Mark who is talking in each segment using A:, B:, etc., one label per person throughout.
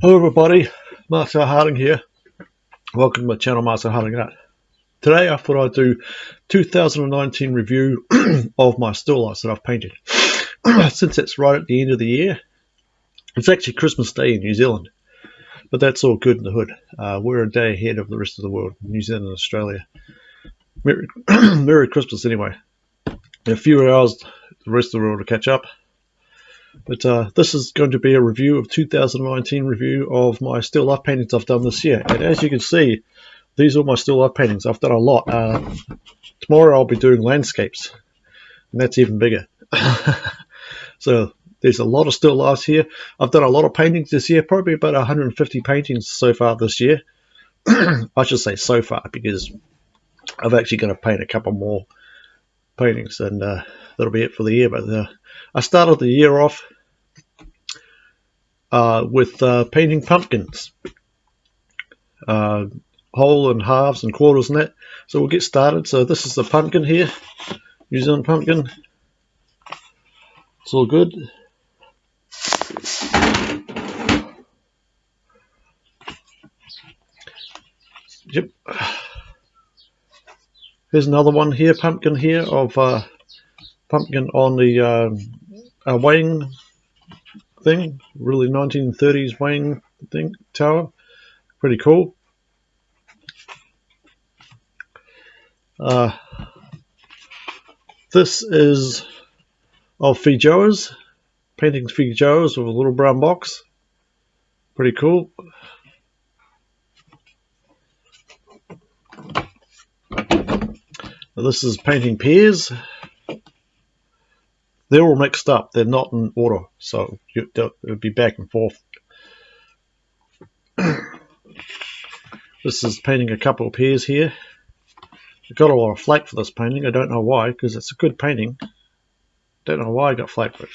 A: Hello everybody, Marcel Harding here. Welcome to my channel Marcel Harding Art. Today I thought I'd do 2019 review of my still lifes that I've painted. Since it's right at the end of the year, it's actually Christmas Day in New Zealand. But that's all good in the hood. Uh, we're a day ahead of the rest of the world, New Zealand and Australia. Merry, Merry Christmas anyway. In a few hours, the rest of the world will catch up. But uh, this is going to be a review of 2019 review of my still life paintings I've done this year. And as you can see, these are my still life paintings. I've done a lot. Uh, tomorrow I'll be doing landscapes, and that's even bigger. so there's a lot of still lifes here. I've done a lot of paintings this year, probably about 150 paintings so far this year. I should say so far because I've actually going to paint a couple more paintings, and uh, that'll be it for the year. But uh, I started the year off uh, with uh, painting pumpkins, uh, whole and halves and quarters and that. So we'll get started. So this is the pumpkin here, New Zealand pumpkin. It's all good. Yep. Here's another one here, pumpkin here of uh, pumpkin on the uh, weighing thing, really 1930s weighing thing tower. Pretty cool. Uh, this is of Feijoas, painting Feijoas with a little brown box. Pretty cool. This is painting pears they're all mixed up. They're not in order, so it would be back and forth. this is painting a couple of pears here. I got a lot of flake for this painting. I don't know why, because it's a good painting. Don't know why I got flake for it.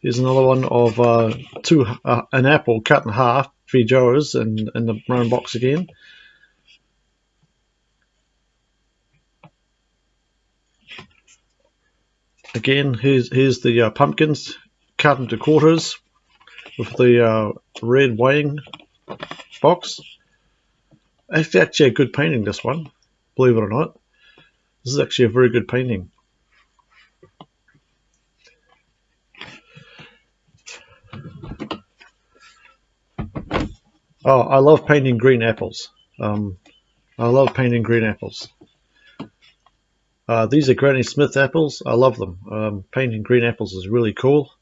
A: Here's another one of uh, two uh, an apple cut in half, three Feijoas, and in the brown box again. Again, here's, here's the uh, pumpkins cut into quarters with the uh, red weighing box. It's actually a good painting, this one, believe it or not. This is actually a very good painting. Oh, I love painting green apples. Um, I love painting green apples. Uh, these are Granny Smith apples. I love them. Um, painting green apples is really cool.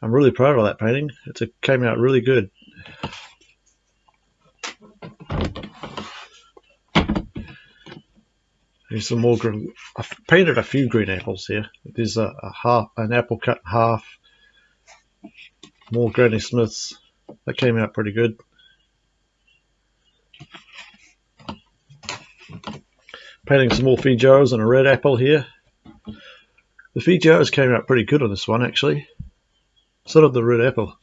A: I'm really proud of that painting. It came out really good. Here's some more green. I've painted a few green apples here. There's a, a half, an apple cut half. More Granny Smiths. That came out pretty good. Painting some more Feijoas and a red apple here. The Feijoas came out pretty good on this one actually. So did the red apple.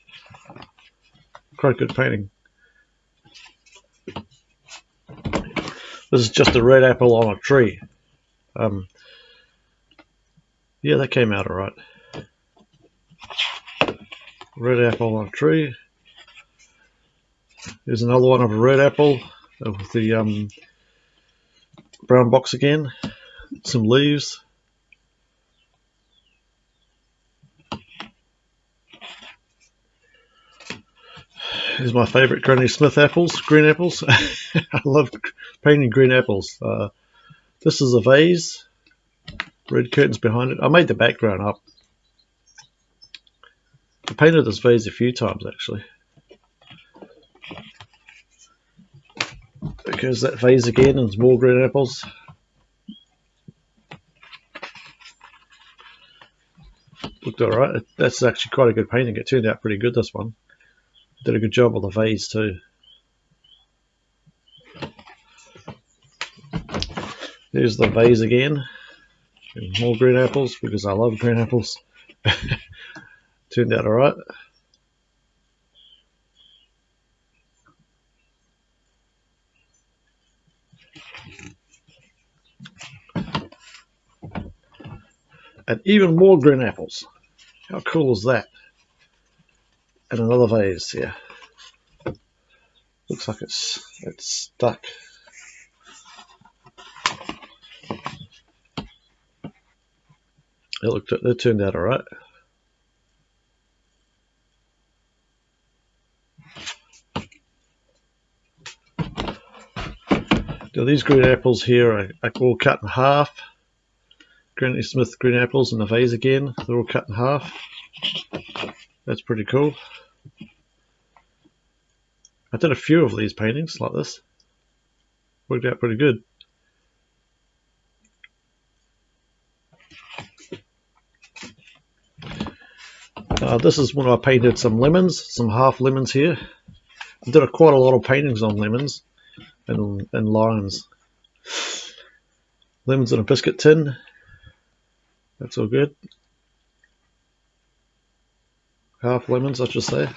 A: Quite good painting. This is just a red apple on a tree. Um, yeah, that came out alright. Red apple on a tree. Here's another one of a red apple with the um, brown box again, some leaves. Here's my favourite Granny Smith apples, green apples. I love painting green apples. Uh, this is a vase, red curtains behind it. I made the background up. I painted this vase a few times actually. Because that vase again and more green apples. Looked alright. That's actually quite a good painting. It turned out pretty good, this one. Did a good job on the vase too. There's the vase again. And more green apples because I love green apples. turned out alright. And even more green apples. How cool is that? And another vase here. Looks like it's it's stuck. It looked it turned out alright. Now these green apples here are, are all cut in half. Granny Smith green apples in the vase again. They're all cut in half. That's pretty cool. I did a few of these paintings like this. Worked out pretty good. Uh, this is when I painted some lemons, some half lemons here. I did a, quite a lot of paintings on lemons and, and limes. Lemons in a biscuit tin. That's all good. Half lemons, I should say.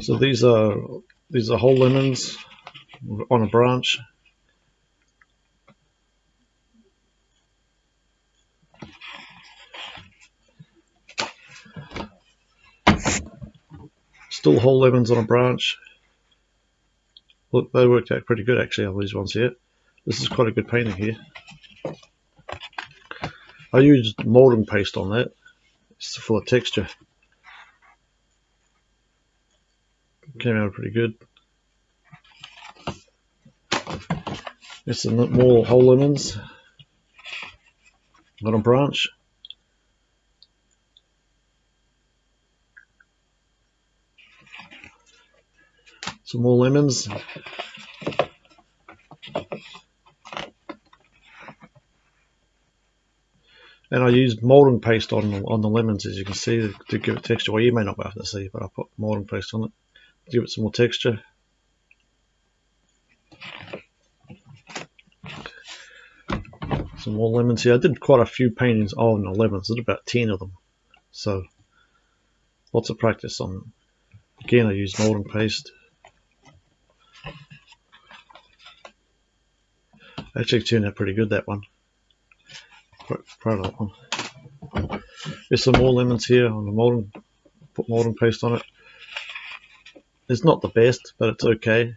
A: So these are these are whole lemons on a branch. Still whole lemons on a branch. Look, they worked out pretty good actually on these ones here. This is quite a good painting here. I used molding paste on that. It's full of texture. Came out pretty good. There's some more whole lemons Got a branch. Some more lemons. And I used molding paste on on the lemons, as you can see, to give it texture. Well, you may not be able to see, but I put molding paste on it to give it some more texture. Some more lemons here. I did quite a few paintings oh, on the lemons. I did about 10 of them. So, lots of practice on Again, I used molding paste. Actually turned out pretty good, that one. Proud that one. There's some more lemons here on the molding, put molding paste on it. It's not the best, but it's okay.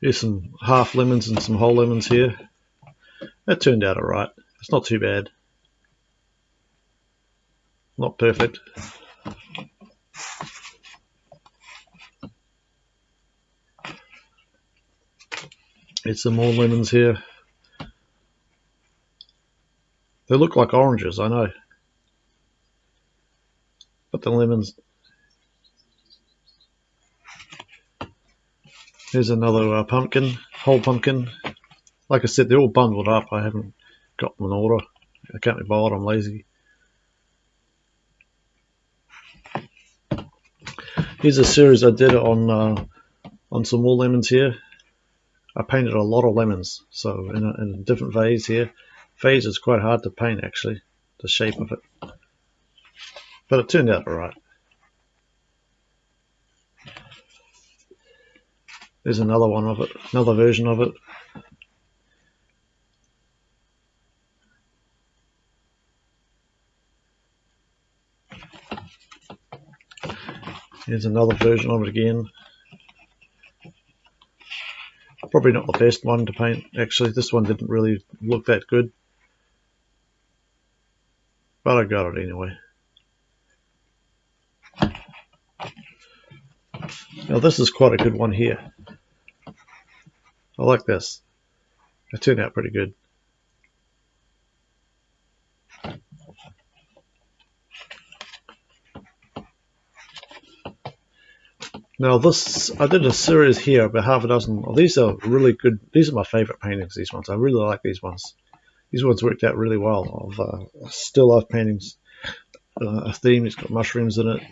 A: Here's some half lemons and some whole lemons here. That turned out alright. It's not too bad. Not perfect. Some more lemons here. They look like oranges, I know. But the lemons... Here's another uh, pumpkin, whole pumpkin. Like I said, they're all bundled up. I haven't got them in order. I can't be bothered, I'm lazy. Here's a series I did on uh, on some more lemons here. I painted a lot of lemons, so in a, in different vase here. Vase is quite hard to paint actually, the shape of it. But it turned out alright. There's another one of it, another version of it. Here's another version of it again. Probably not the best one to paint actually. This one didn't really look that good. But I got it anyway. Now this is quite a good one here. I like this. It turned out pretty good. Now this, I did a series here, about half a dozen. Well, these are really good. These are my favorite paintings. These ones, I really like these ones. These ones worked out really well. Of uh, still life paintings, uh, a theme. It's got mushrooms in it.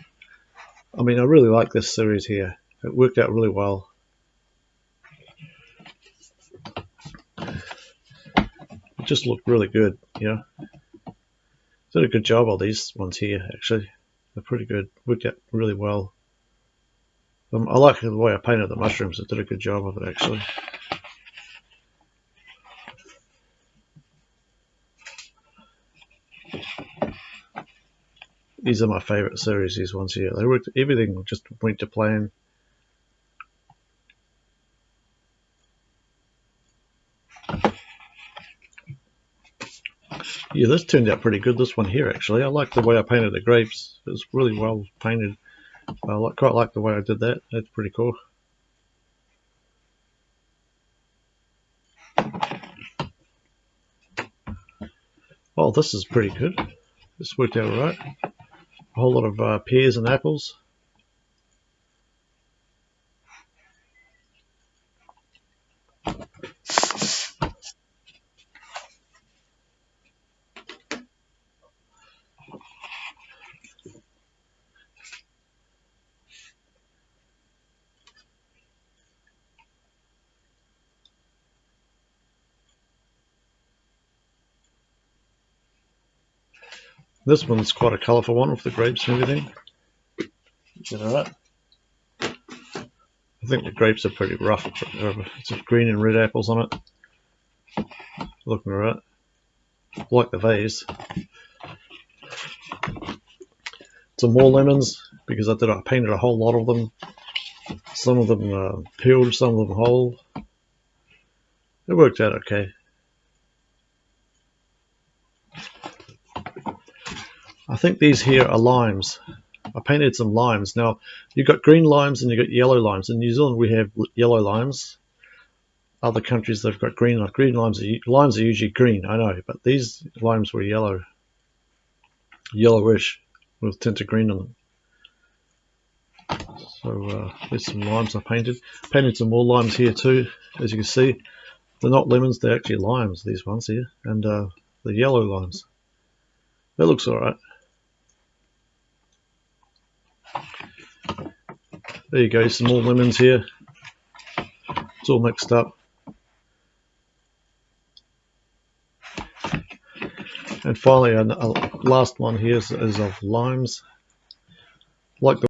A: I mean, I really like this series here. It worked out really well. It just looked really good, you know. Did a good job on these ones here, actually. They're pretty good. Worked out really well. Um, I like the way I painted the mushrooms. I did a good job of it actually. These are my favourite series, these ones here. They worked, everything just went to plan. Yeah, this turned out pretty good, this one here actually. I like the way I painted the grapes. It was really well painted. I quite like the way I did that. That's pretty cool. Oh, this is pretty good. This worked out alright. A whole lot of uh, pears and apples. This one's quite a colourful one with the grapes and everything. Alright? I think the grapes are pretty rough. It's green and red apples on it. Looking alright. Like the vase. Some more lemons because I did I painted a whole lot of them. Some of them uh, peeled, some of them whole. It worked out okay. I think these here are limes. I painted some limes. Now, you've got green limes and you've got yellow limes. In New Zealand, we have yellow limes. Other countries, they've got green. Like green limes, are, limes are usually green, I know, but these limes were yellow. Yellowish with tint of green on them. So uh, there's some limes I painted. Painted some more limes here too, as you can see. They're not lemons, they're actually limes, these ones here. And uh, the yellow limes. That looks alright. There you go, some more lemons here. It's all mixed up. And finally, a, last one here is, is of limes. Like the